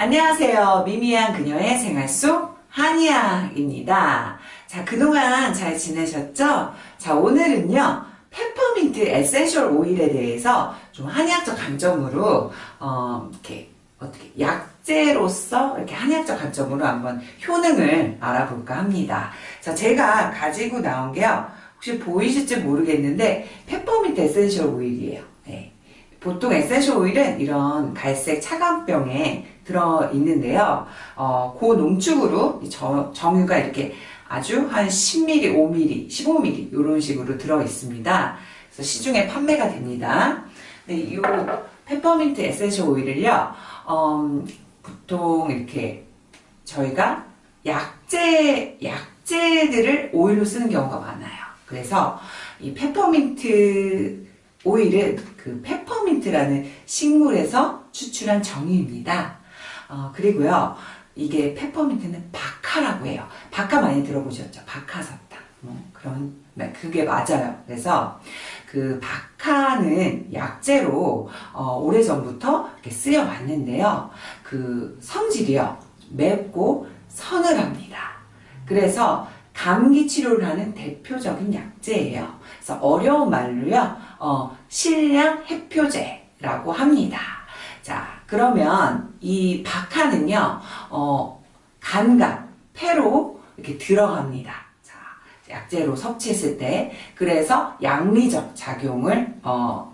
안녕하세요. 미미한 그녀의 생활 속 한의학입니다. 자, 그동안 잘 지내셨죠? 자, 오늘은요, 페퍼민트 essential 오일에 대해서 좀 한의학적 관점으로, 어, 이렇게, 어떻게, 약재로서 이렇게 한의학적 관점으로 한번 효능을 알아볼까 합니다. 자, 제가 가지고 나온 게요, 혹시 보이실지 모르겠는데, 페퍼민트 essential 오일이에요. 네. 보통 essential 오일은 이런 갈색 차광병에 들어 있는데요. 어, 고농축으로 저, 정유가 이렇게 아주 한 10ml, 5ml, 15ml 이런 식으로 들어 있습니다. 그래서 시중에 판매가 됩니다. 네, 이 페퍼민트 essential 오일을요, 음, 보통 이렇게 저희가 약재, 약재들을 오일로 쓰는 경우가 많아요. 그래서 이 페퍼민트 오일은 그 페퍼민트라는 식물에서 추출한 정유입니다. 어, 그리고요, 이게 페퍼민트는 박하라고 해요. 박하 많이 들어보셨죠? 박하사탕. 뭐 그런, 네, 그게 맞아요. 그래서 그 박하는 약재로 어, 오래전부터 쓰여왔는데요. 그 성질이요. 맵고 서늘합니다. 그래서 감기 치료를 하는 대표적인 약재예요. 그래서 어려운 말로요, 어, 실량 해표제라고 합니다. 자, 그러면 이 박하는요, 어, 간각, 폐로 이렇게 들어갑니다. 자, 약재로 섭취했을 때, 그래서 양리적 작용을, 어,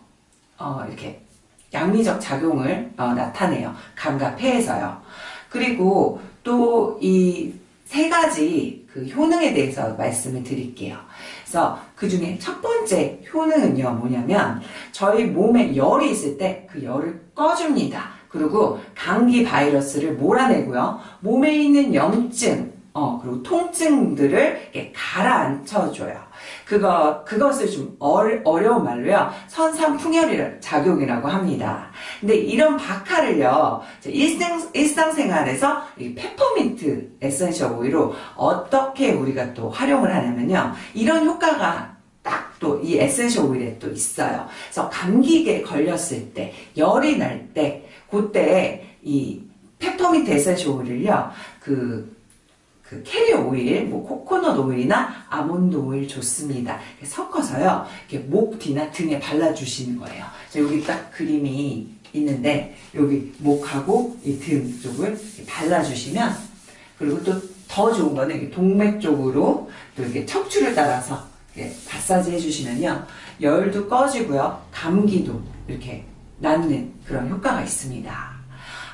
어, 이렇게, 양리적 작용을 어, 나타내요. 감각, 폐에서요. 그리고 또이 세 가지 그 효능에 대해서 말씀을 드릴게요. 그래서 그 중에 첫 번째 효능은요, 뭐냐면, 저희 몸에 열이 있을 때 그 열을 꺼줍니다. 그리고 감기 바이러스를 몰아내고요, 몸에 있는 염증, 어, 그리고 통증들을 가라앉혀줘요. 그거, 그것을 좀 어려, 어려운 말로요, 선상풍열이 작용이라고 합니다. 근데 이런 박하를요, 일상, 일상생활에서 이 페퍼민트 essential 오일로 어떻게 우리가 또 활용을 하냐면요, 이런 효과가 딱 또 이 essential 오일에 또 있어요. 그래서 감기에 걸렸을 때, 열이 날 때, 그때 이 페퍼민트 essential 오일을요, 그 그 캐리어 오일, 뭐 코코넛 오일이나 아몬드 오일 좋습니다. 섞어서요, 이렇게 목 뒤나 등에 발라주시는 거예요. 여기 딱 그림이 있는데 여기 목하고 이 등 쪽을 발라주시면 그리고 또 더 좋은 거는 독맥 쪽으로 또 이렇게 척추를 따라서 이렇게 마사지 해주시면요, 열도 꺼지고요, 감기도 이렇게 낫는 그런 효과가 있습니다.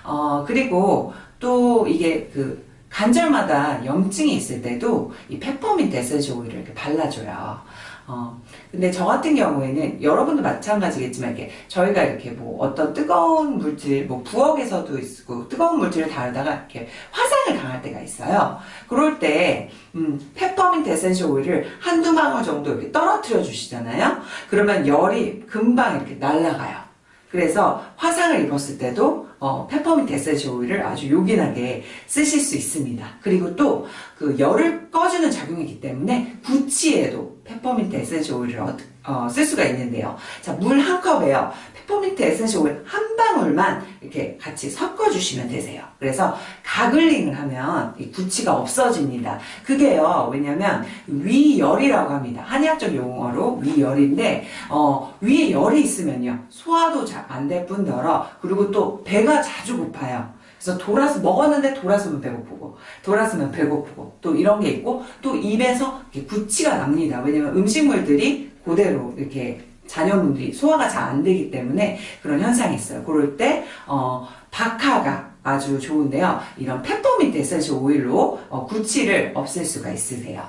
어, 그리고 또 이게 그 관절마다 염증이 있을 때도 이 페퍼민트 essential 오일을 이렇게 발라줘요. 어, 근데 저 같은 경우에는 여러분도 마찬가지겠지만 이렇게 저희가 이렇게 뭐 어떤 뜨거운 물질, 뭐 부엌에서도 있고 뜨거운 물질을 다루다가 이렇게 화상을 당할 때가 있어요. 그럴 때, 음, 페퍼민트 essential 오일을 한두 방울 정도 이렇게 떨어뜨려 주시잖아요. 그러면 열이 금방 이렇게 날아가요. 그래서 화상을 입었을 때도 어, 페퍼민트 essential 오일을 아주 요긴하게 쓰실 수 있습니다. 그리고 또 그 열을 꺼주는 작용이기 때문에 구취에도 페퍼민트 essential 오일을 어, 어, 쓸 수가 있는데요. 자, 물 한 컵에요. 페퍼민트 essential 오일 한 방울만 이렇게 같이 섞어주시면 되세요. 그래서 gargling을 하면 이 구취가 없어집니다. 그게요, 왜냐면 위열이라고 합니다. 한의학적 용어로 위열인데, 어, 위에 열이 있으면요, 소화도 잘 안 될 뿐더러, 그리고 또 배가 자주 고파요. 그래서 돌아서 먹었는데 돌아서면 배고프고 돌아서면 배고프고 또 이런 게 있고 또 입에서 구취가 납니다. 왜냐면 음식물들이 그대로 이렇게 잔여분들이 소화가 잘 안 되기 때문에 그런 현상이 있어요. 그럴 때 어, 박하가 아주 좋은데요. 이런 페퍼민트 essential oil로 어, 구취를 없앨 수가 있으세요.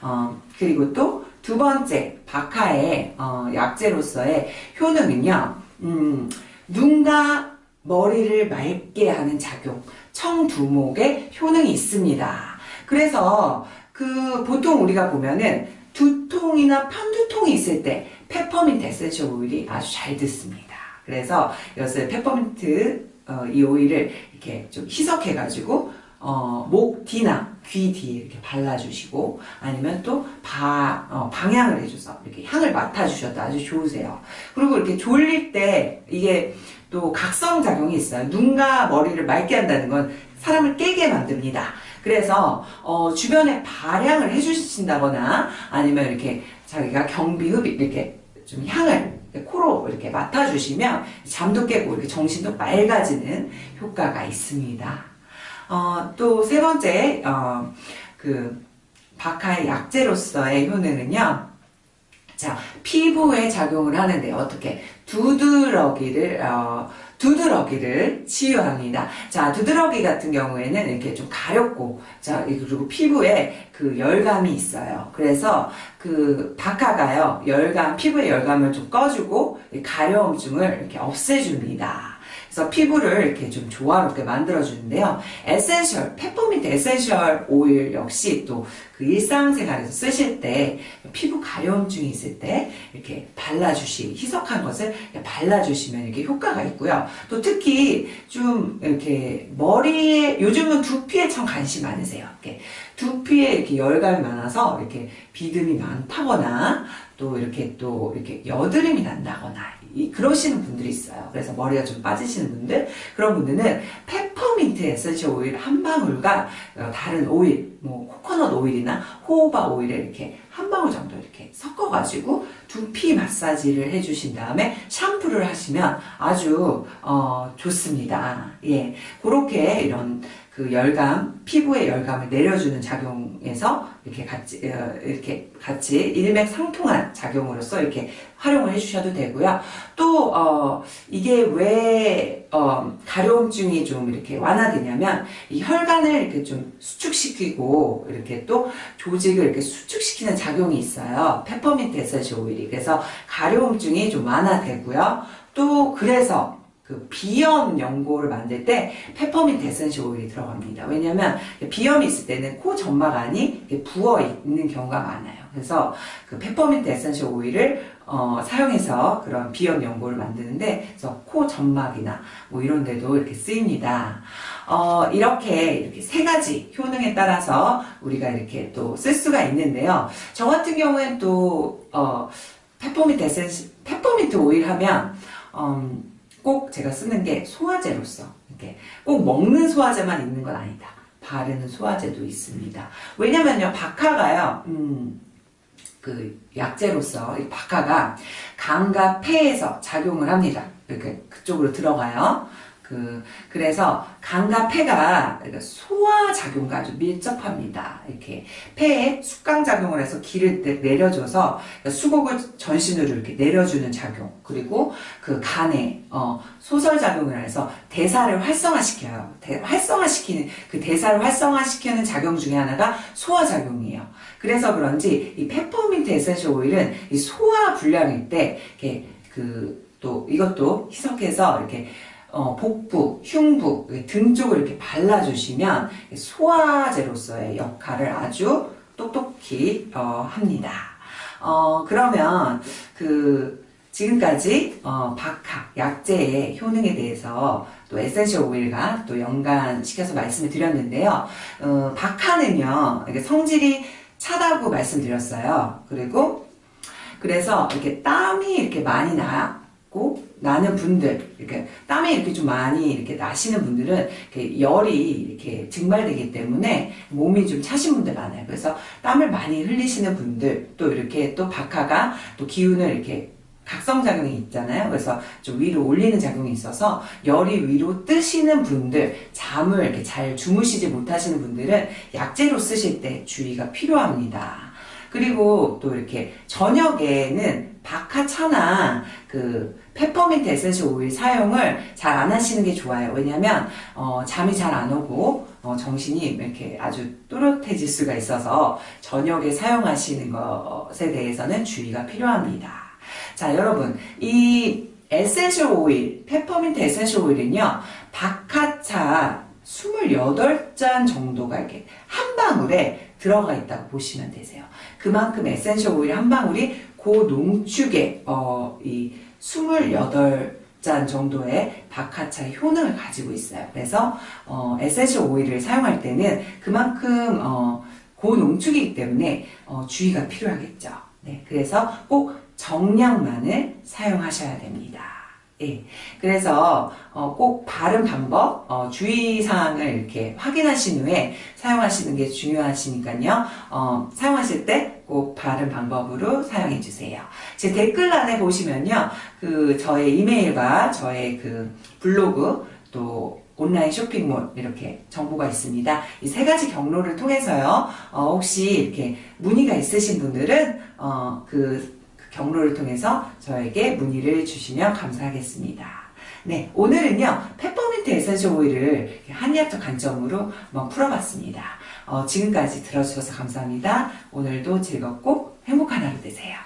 어, 그리고 또 두 번째 박하의 어, 약재로서의 효능은요. 음, 눈과 머리를 맑게 하는 작용, 청두목의 효능이 있습니다. 그래서 그 보통 우리가 보면은 두통이나 편두통이 있을 때 페퍼민트 essential oil이 아주 잘 듣습니다. 그래서 이것을 페퍼민트 어, 이 오일을 이렇게 좀 희석해가지고 어, 목 뒤나 귀 뒤에 이렇게 발라주시고 아니면 또 바, 어, 방향을 해줘서 이렇게 향을 맡아주셔도 아주 좋으세요. 그리고 이렇게 졸릴 때 이게 또 각성 작용이 있어요. 눈과 머리를 맑게 한다는 건 사람을 깨게 만듭니다. 그래서 어, 주변에 발향을 해주신다거나 아니면 이렇게 자기가 경비흡 이렇게 좀 향을 코로 이렇게 맡아주시면 잠도 깨고 이렇게 정신도 맑아지는 효과가 있습니다. 어, 또 세 번째 어, 그 바카의 약재로서의 효능은요. 자 피부에 작용을 하는데 어떻게 두드러기를 어, 두드러기를 치유합니다. 자, 두드러기 같은 경우에는 이렇게 좀 가렵고, 자, 그리고 피부에 그 열감이 있어요. 그래서 그 박하가요, 열감, 피부의 열감을 좀 꺼주고, 가려움증을 이렇게 없애줍니다. 그래서 피부를 이렇게 좀 조화롭게 만들어주는데요. essential, 페퍼민트 essential oil 역시 또그 일상생활에서 쓰실 때 피부 가려움증이 있을 때 이렇게 발라주시, 희석한 것을 발라주시면 이렇게 효과가 있고요. 또 특히 좀 이렇게 머리에, 요즘은 두피에 참 관심 많으세요. 이렇게 두피에 이렇게 열감이 많아서 이렇게 비듬이 많다거나 또 이렇게 또 이렇게 여드름이 난다거나 이, 그러시는 분들이 있어요. 그래서 머리가 좀 빠지시는 분들 그런 분들은 페퍼민트 essential oil 한 방울과 어, 다른 오일 뭐 코코넛 오일이나 호호바 오일을 이렇게 한 방울 정도 이렇게 섞어가지고 두피 마사지를 해주신 다음에 샴푸를 하시면 아주 어, 좋습니다. 예, 그렇게 이런 그 열감, 피부의 열감을 내려주는 작용에서 이렇게 같이, 어, 이렇게 같이 일맥상통한 작용으로서 이렇게 활용을 해주셔도 되고요. 또, 어, 이게 왜, 어, 가려움증이 좀 이렇게 완화되냐면, 이 혈관을 이렇게 좀 수축시키고, 이렇게 또 조직을 이렇게 수축시키는 작용이 있어요. 페퍼민트 essential oil이. 그래서 가려움증이 좀 완화되고요. 또, 그래서 그 비염 연고를 만들 때 페퍼민트 essential oil이 들어갑니다. 왜냐면 비염이 있을 때는 코 점막 안이 부어 있는 경우가 많아요. 그래서 그 페퍼민트 essential oil을 어, 사용해서 그런 비염 연고를 만드는데 그래서 코 점막이나 뭐 이런 데도 이렇게 쓰입니다. 어, 이렇게 이렇게 세 가지 효능에 따라서 우리가 이렇게 또 쓸 수가 있는데요. 저 같은 경우엔 또 어, 페퍼민트 essential 페퍼민트 오일 하면 음, 꼭 제가 쓰는 게 소화제로서 이렇게 꼭 먹는 소화제만 있는 건 아니다. 바르는 소화제도 있습니다. 왜냐면요, 박하가요, 음, 그 약재로서 이 박하가 간과 폐에서 작용을 합니다. 이렇게 그쪽으로 들어가요. 그, 그래서 간과 폐가 소화 작용과 아주 밀접합니다. 이렇게 폐에 숙강 작용을 해서 기를 내려줘서 수곡을 전신으로 이렇게 내려주는 작용 그리고 그 간에 어, 소설 작용을 해서 대사를 활성화시켜요. 대, 활성화시키는 그 대사를 활성화시키는 작용 중에 하나가 소화 작용이에요. 그래서 그런지 이 페퍼민트 essential oil은 이 소화 불량일 때 이렇게 그 또 이것도 희석해서 이렇게 어, 복부, 흉부, 등 쪽을 이렇게 발라주시면 소화제로서의 역할을 아주 똑똑히 어, 합니다. 어, 그러면 그 지금까지 어, 박하, 약재의 효능에 대해서 또 essential oil과 또 연관시켜서 말씀을 드렸는데요. 어, 박하는요, 성질이 차다고 말씀드렸어요. 그리고 그래서 이렇게 땀이 이렇게 많이 나고 나는 분들, 이렇게 땀이 이렇게 좀 많이 이렇게 나시는 분들은 이렇게 열이 이렇게 증발되기 때문에 몸이 좀 차신 분들 많아요. 그래서 땀을 많이 흘리시는 분들, 또 이렇게 또 박하가 또 기운을 이렇게 각성작용이 있잖아요. 그래서 좀 위로 올리는 작용이 있어서 열이 위로 뜨시는 분들, 잠을 이렇게 잘 주무시지 못하시는 분들은 약재로 쓰실 때 주의가 필요합니다. 그리고 또 이렇게 저녁에는 박하차나 그 페퍼민트 essential oil 사용을 잘 안 하시는 게 좋아요. 왜냐면 어, 잠이 잘 안 오고 어, 정신이 이렇게 아주 또렷해질 수가 있어서 저녁에 사용하시는 것에 대해서는 주의가 필요합니다. 자 여러분 이 essential oil, 페퍼민트 essential oil은요 박하차 28잔 정도가 이렇게 한 방울에 들어가 있다고 보시면 되세요. 그만큼 essential oil 한 방울이 고농축의 어, 이 28잔 잔 정도의 박하차의 효능을 가지고 있어요. 그래서 어, essential oil을 사용할 때는 그만큼 어, 고농축이기 때문에 어, 주의가 필요하겠죠. 네, 그래서 꼭 정량만을 사용하셔야 됩니다. 예, 그래서 어, 꼭 바른 방법, 어, 주의사항을 이렇게 확인하신 후에 사용하시는 게 중요하시니까요. 어, 사용하실 때 꼭 바른 방법으로 사용해 주세요. 제 댓글란에 보시면요. 그 저의 이메일과 저의 그 블로그 또 온라인 쇼핑몰 이렇게 정보가 있습니다. 이 세 가지 경로를 통해서요. 어, 혹시 이렇게 문의가 있으신 분들은 어, 그, 그 경로를 통해서 저에게 문의를 주시면 감사하겠습니다. 네, 오늘은요, 페퍼민트 essential oil을 한의학적 관점으로 한번 풀어봤습니다. 어, 지금까지 들어주셔서 감사합니다. 오늘도 즐겁고 행복한 하루 되세요.